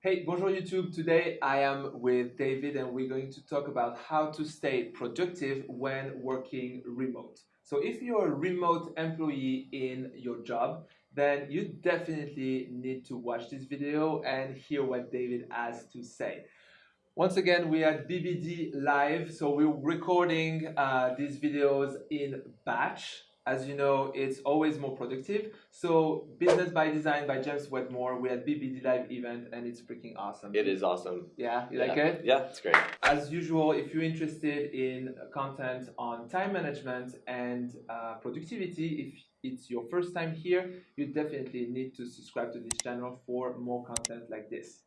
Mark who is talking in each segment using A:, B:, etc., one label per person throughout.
A: Hey, bonjour YouTube. Today I am with David and we're going to talk about how to stay productive when working remote. So if you're a remote employee in your job, then you definitely need to watch this video and hear what David has to say. Once again, we are BBD Live, so we're recording uh, these videos in batch as you know, it's always more productive. So Business by Design by James Wedmore, we had BBD Live event and it's freaking awesome.
B: It is awesome.
A: Yeah, you
B: yeah.
A: like it?
B: Yeah, it's great.
A: As usual, if you're interested in content on time management and uh, productivity, if it's your first time here, you definitely need to subscribe to this channel for more content like this.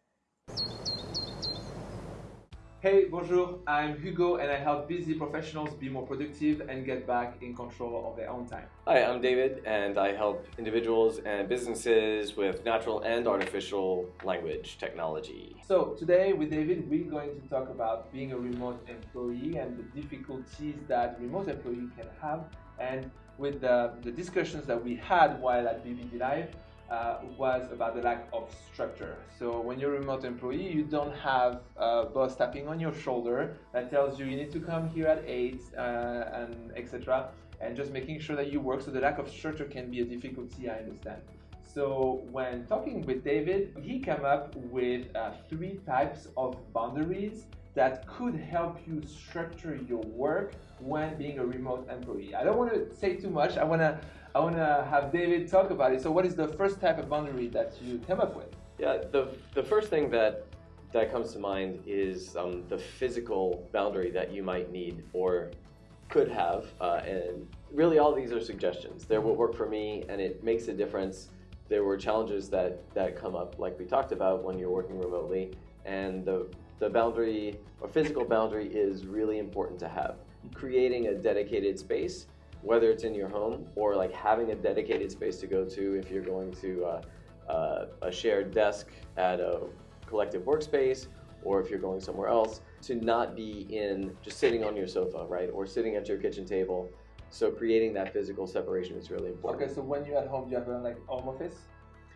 A: Hey, bonjour, I'm Hugo and I help busy professionals be more productive and get back in control of their own time.
B: Hi, I'm David and I help individuals and businesses with natural and artificial language technology.
A: So today with David, we're going to talk about being a remote employee and the difficulties that remote employee can have and with the, the discussions that we had while at BBD Live, uh, was about the lack of structure. So when you're a remote employee, you don't have a boss tapping on your shoulder that tells you you need to come here at 8 uh, and etc. And just making sure that you work. So the lack of structure can be a difficulty, I understand. So when talking with David, he came up with uh, three types of boundaries that could help you structure your work when being a remote employee. I don't want to say too much. I want to I want to have David talk about it. So what is the first type of boundary that you came up with?
B: Yeah, the, the first thing that that comes to mind is um, the physical boundary that you might need or could have. Uh, and really all these are suggestions. They're what work for me and it makes a difference. There were challenges that, that come up like we talked about when you're working remotely and the, the boundary or physical boundary is really important to have. Creating a dedicated space whether it's in your home or like having a dedicated space to go to if you're going to uh, uh, a shared desk at a collective workspace or if you're going somewhere else to not be in just sitting on your sofa, right? Or sitting at your kitchen table. So creating that physical separation is really important.
A: Okay, so when you're at home, do you have a like home office?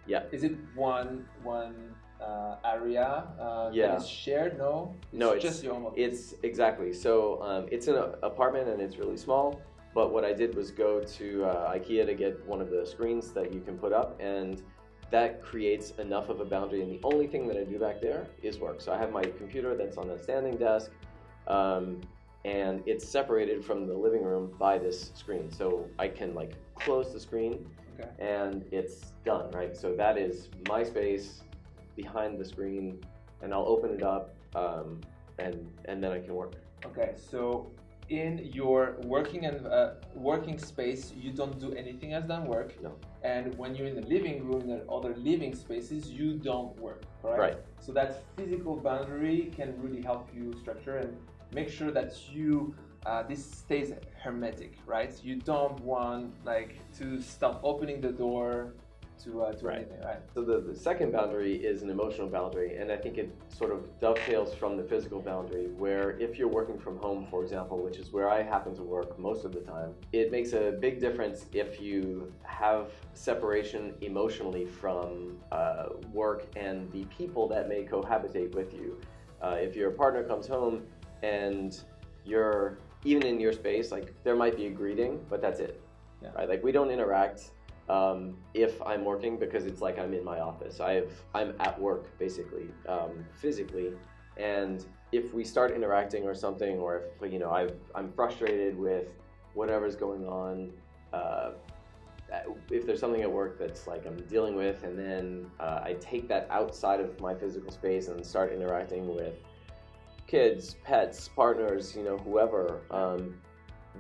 B: Yeah.
A: Is it one one uh, area uh,
B: yeah.
A: that is shared? No.
B: It's no,
A: it's just your home office.
B: It's exactly. So um, it's an apartment and it's really small. But what I did was go to uh, IKEA to get one of the screens that you can put up and that creates enough of a boundary and the only thing that I do back there is work. So I have my computer that's on the standing desk um, and it's separated from the living room by this screen. So I can like close the screen okay. and it's done, right? So that is my space behind the screen and I'll open it up um, and, and then I can work.
A: Okay, so in your working and uh, working space, you don't do anything else than work.
B: No.
A: And when you're in the living room and other living spaces, you don't work, correct?
B: Right.
A: So that physical boundary can really help you structure and make sure that you uh, this stays hermetic, right? You don't want like to stop opening the door to, uh, to
B: right.
A: anything, right?
B: So the, the second boundary is an emotional boundary, and I think it sort of dovetails from the physical boundary, where if you're working from home, for example, which is where I happen to work most of the time, it makes a big difference if you have separation emotionally from uh, work and the people that may cohabitate with you. Uh, if your partner comes home and you're even in your space, like there might be a greeting, but that's it. Yeah. Right? Like we don't interact um, if I'm working because it's like I'm in my office. I have, I'm at work basically, um, physically. And if we start interacting or something, or if you know i am frustrated with whatever's going on, uh, if there's something at work that's like I'm dealing with, and then uh, I take that outside of my physical space and start interacting with kids, pets, partners, you know, whoever, um,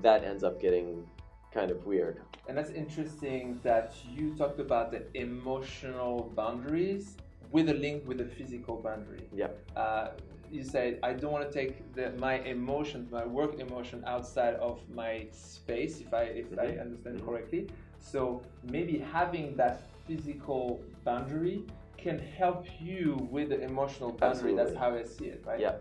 B: that ends up getting kind of weird.
A: And that's interesting that you talked about the emotional boundaries with a link with the physical boundary.
B: Yeah.
A: Uh, you said I don't want to take the, my emotion, my work emotion, outside of my space. If I if mm -hmm. I mm-hmm. understand mm -hmm. correctly, so maybe having that physical boundary can help you with the emotional boundary.
B: Absolutely.
A: That's how I see it, right?
B: Yeah.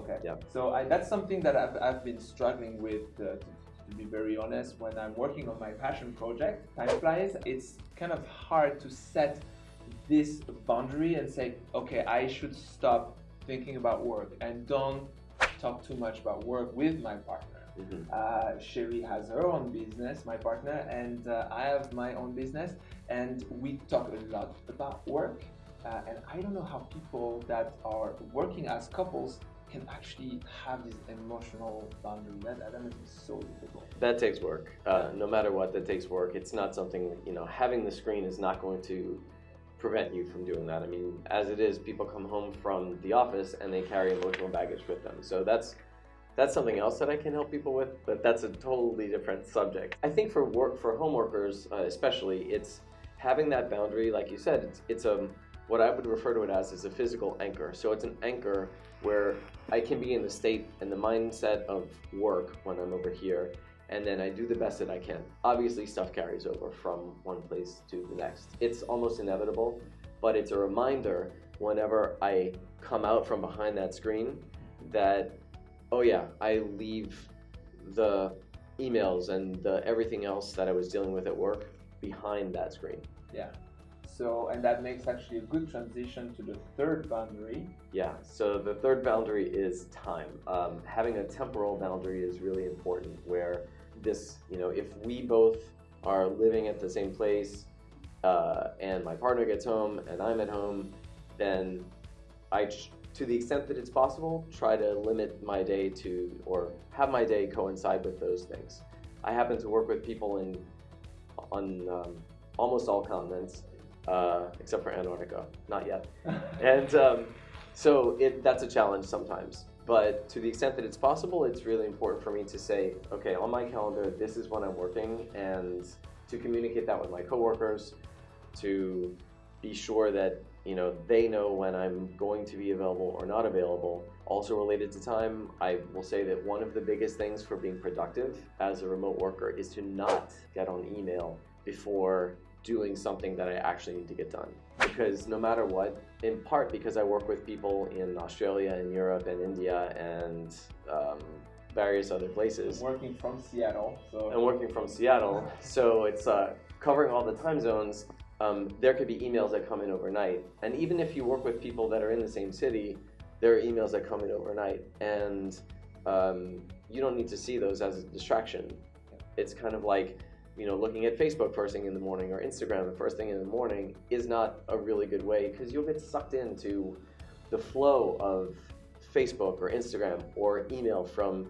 A: Okay.
B: Yeah.
A: So I, that's something that I've, I've been struggling with uh, to, to be very honest, when I'm working on my passion project, time flies, it's kind of hard to set this boundary and say, okay, I should stop thinking about work and don't talk too much about work with my partner. Mm-hmm. Uh, Sherry has her own business, my partner, and uh, I have my own business, and we talk a lot about work. Uh, and I don't know how people that are working as couples can actually have this emotional boundary. That, must be so difficult.
B: That takes work. Uh, no matter what, that takes work. It's not something, you know, having the screen is not going to prevent you from doing that. I mean, as it is, people come home from the office and they carry emotional baggage with them. So that's that's something else that I can help people with, but that's a totally different subject. I think for work for home workers, uh, especially, it's having that boundary. Like you said, it's, it's a what I would refer to it as is a physical anchor. So it's an anchor where I can be in the state and the mindset of work when I'm over here, and then I do the best that I can. Obviously, stuff carries over from one place to the next. It's almost inevitable, but it's a reminder whenever I come out from behind that screen that, oh yeah, I leave the emails and the everything else that I was dealing with at work behind that screen.
A: Yeah. So, and that makes actually a good transition to the third boundary.
B: Yeah, so the third boundary is time. Um, having a temporal boundary is really important where this, you know, if we both are living at the same place uh, and my partner gets home and I'm at home, then I, to the extent that it's possible, try to limit my day to, or have my day coincide with those things. I happen to work with people in, on um, almost all continents, uh, except for Antarctica, not yet. and um, so it, that's a challenge sometimes. But to the extent that it's possible, it's really important for me to say, okay, on my calendar, this is when I'm working, and to communicate that with my coworkers, to be sure that you know they know when I'm going to be available or not available. Also related to time, I will say that one of the biggest things for being productive as a remote worker is to not get on email before doing something that I actually need to get done. Because no matter what, in part because I work with people in Australia and Europe and India and um, various other places.
A: I'm working from Seattle. So.
B: I'm working from Seattle, so it's uh, covering all the time zones. Um, there could be emails that come in overnight. And even if you work with people that are in the same city, there are emails that come in overnight. And um, you don't need to see those as a distraction. It's kind of like you know, looking at Facebook first thing in the morning or Instagram the first thing in the morning is not a really good way because you'll get sucked into the flow of Facebook or Instagram or email from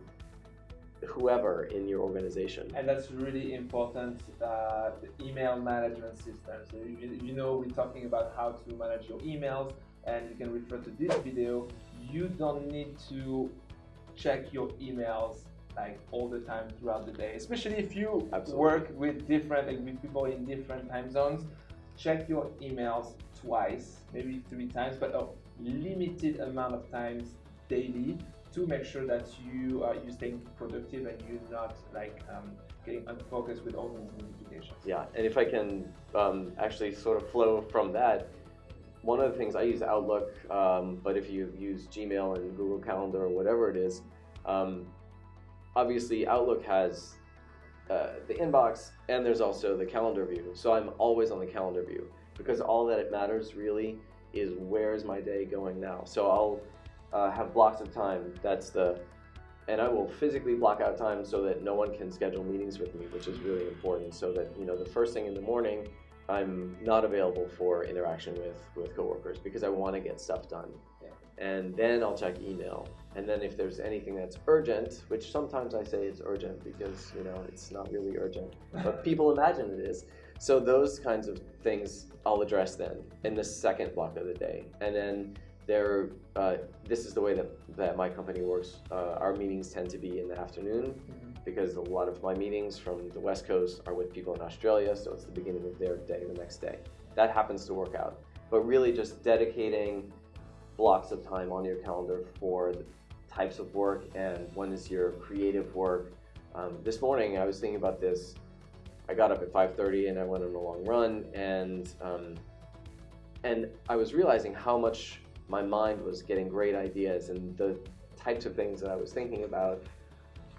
B: whoever in your organization.
A: And that's really important, uh, email management system. So you, you know we're talking about how to manage your emails and you can refer to this video. You don't need to check your emails like all the time throughout the day, especially if you Absolutely. work with different like with people in different time zones. Check your emails twice, maybe three times, but a limited amount of times daily to make sure that you are you staying productive and you're not like um, getting unfocused with all these notifications.
B: Yeah, and if I can um, actually sort of flow from that, one of the things I use Outlook, um, but if you use Gmail and Google Calendar or whatever it is, um, obviously Outlook has uh, the inbox and there's also the calendar view. So I'm always on the calendar view because all that it matters really is where's my day going now. So I'll uh, have blocks of time. That's the, and I will physically block out time so that no one can schedule meetings with me, which is really important. So that you know the first thing in the morning, I'm not available for interaction with with coworkers because I want to get stuff done and then I'll check email. And then if there's anything that's urgent, which sometimes I say it's urgent because you know it's not really urgent, but people imagine it is. So those kinds of things I'll address then in the second block of the day. And then there, uh, this is the way that, that my company works. Uh, our meetings tend to be in the afternoon mm -hmm. because a lot of my meetings from the West Coast are with people in Australia, so it's the beginning of their day the next day. That happens to work out. But really just dedicating blocks of time on your calendar for the types of work and when is your creative work. Um, this morning I was thinking about this. I got up at 5.30 and I went on a long run and, um, and I was realizing how much my mind was getting great ideas and the types of things that I was thinking about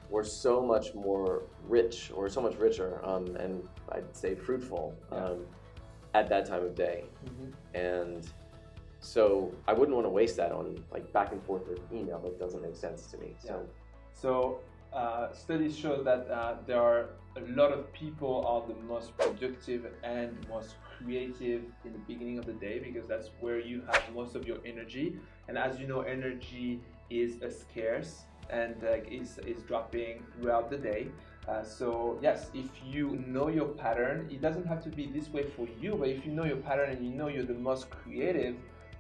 B: were so much more rich or so much richer um, and I'd say fruitful. Yeah. Um, at that time of day. And so I wouldn't want to waste that on like back and forth with email. That doesn't make sense to me. So
A: So uh, studies show that uh, there are a lot of people are the most productive and most creative in the beginning of the day because that's where you have most of your energy. And as you know, energy is a scarce and uh, is, is dropping throughout the day. Uh, so yes, if you know your pattern, it doesn't have to be this way for you, but if you know your pattern and you know you're the most creative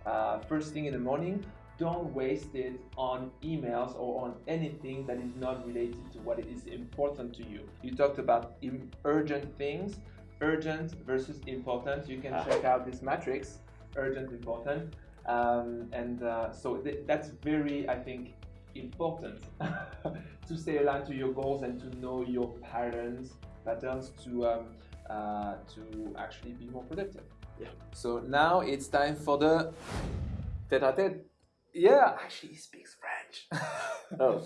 A: uh, first thing in the morning, don't waste it on emails or on anything that is not related to what is important to you. You talked about im- urgent things, urgent versus important. You can
B: Ah.
A: check out this matrix, urgent, important. Um, and uh, so th- that's very, I think, important to stay aligned to your goals and to know your patterns, patterns to um, uh, to actually be more productive.
B: Yeah.
A: So now it's time for the tête-à-tête. Yeah, actually, he speaks French.
B: Oh,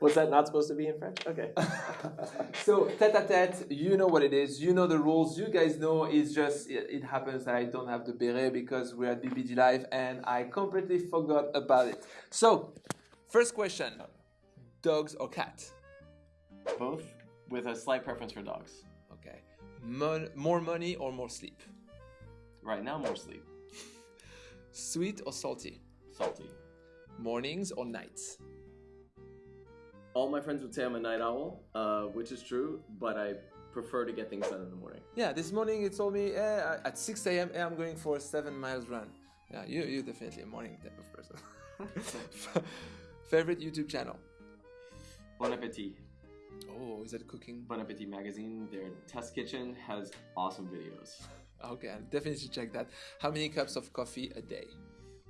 B: was that not supposed to be in French? Okay.
A: so tête-à-tête, you know what it is. You know the rules. You guys know. It's just it, it happens that I don't have the beret because we're at BBD Live and I completely forgot about it. So, first question: dogs or cat?
B: Both with a slight preference for dogs.
A: Okay. Mon- more money or more sleep?
B: Right now, more sleep.
A: Sweet or salty?
B: Salty.
A: Mornings or nights?
B: All my friends would say I'm a night owl, uh, which is true, but I prefer to get things done in the morning.
A: Yeah, this morning you told me eh, at 6 a.m. Eh, I'm going for a seven miles run. Yeah, you you're definitely a morning type of person. Favorite YouTube channel?
B: Bon appetit.
A: Oh, is that cooking?
B: Bon Appetit magazine, their test kitchen has awesome videos.
A: Okay, I'll definitely check that. How many cups of coffee a day?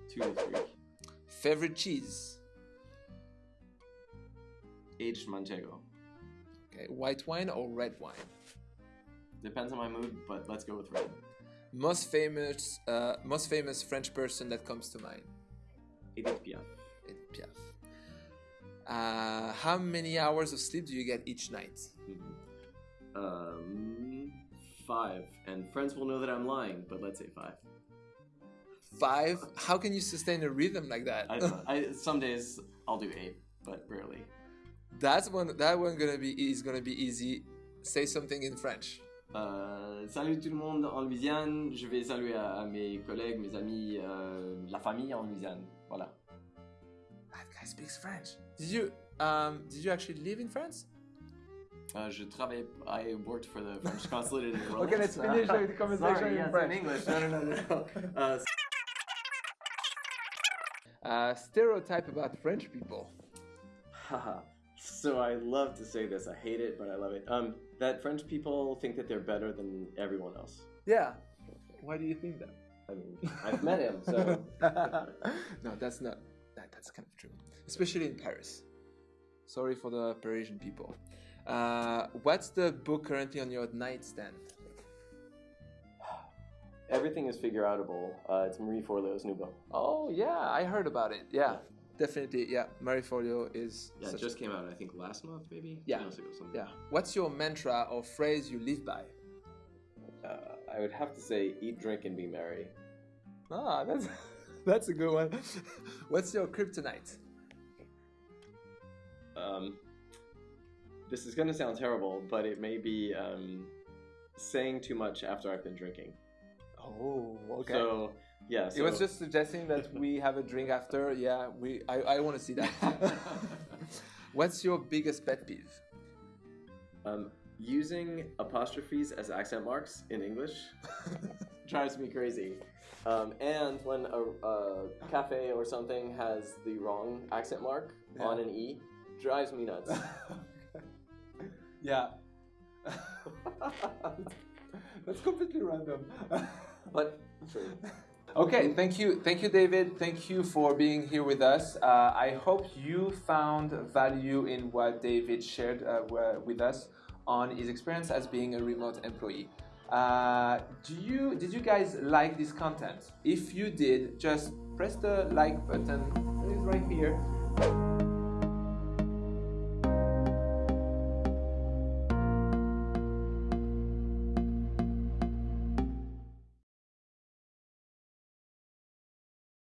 B: Two to three.
A: Favorite cheese?
B: Aged Manchego.
A: Okay, white wine or red wine?
B: Depends on my mood, but let's go with red.
A: Most famous, uh, most famous French person that comes to mind?
B: Edith Piaf.
A: Edith Piaf. Uh, how many hours of sleep do you get each night?
B: Mhm. Um, five. And friends will know that I'm lying, but let's say five.
A: Five? How can you sustain a rhythm like that?
B: I. I some days I'll do eight, but rarely.
A: That's one. That one gonna be is gonna be easy. Say something in French.
B: Euh, salut tout le monde en Louisiane. Je vais saluer à, à mes collègues, mes amis, euh, la famille en Louisiane. Voilà.
A: That guy speaks French. Did you um did you actually live in France?
B: Uh, je travaille. I worked for the French consulate in Orleans.
A: Okay, let's finish the conversation
B: Sorry,
A: in
B: yes,
A: French.
B: in English. No, no, no, no. Uh,
A: Uh, stereotype about French people.
B: Haha. so I love to say this. I hate it, but I love it. Um, that French people think that they're better than everyone else.
A: Yeah. Why do you think that?
B: I mean, I've met him, so
A: no, that's not. That, that's kind of true, especially in Paris. Sorry for the Parisian people. Uh, what's the book currently on your nightstand?
B: everything is figure outable. Uh, it's Marie Forleo's new book.
A: Oh yeah, I heard about it. Yeah, definitely. Yeah, Marie Forleo is.
B: Yeah, it just
A: a,
B: came out. I think last month, maybe.
A: Yeah.
B: Two months ago, something.
A: yeah. What's your mantra or phrase you live by?
B: Uh, I would have to say, eat, drink, and be merry.
A: Ah, that's that's a good one. What's your kryptonite?
B: Um, this is gonna sound terrible, but it may be um, saying too much after I've been drinking.
A: Oh, okay.
B: So yeah, so
A: it was just suggesting that we have a drink after. Yeah, we. I, I want to see that. What's your biggest pet peeve?
B: um, using apostrophes as accent marks in English drives me crazy. Um, and when a, a cafe or something has the wrong accent mark
A: Yeah.
B: on an e, drives me nuts.
A: yeah. That's completely random.
B: but true.
A: Okay, thank you, thank you, David. Thank you for being here with us. Uh, I hope you found value in what David shared uh, with us on his experience as being a remote employee. Uh, do you did you guys like this content? If you did, just press the like button. It is right here.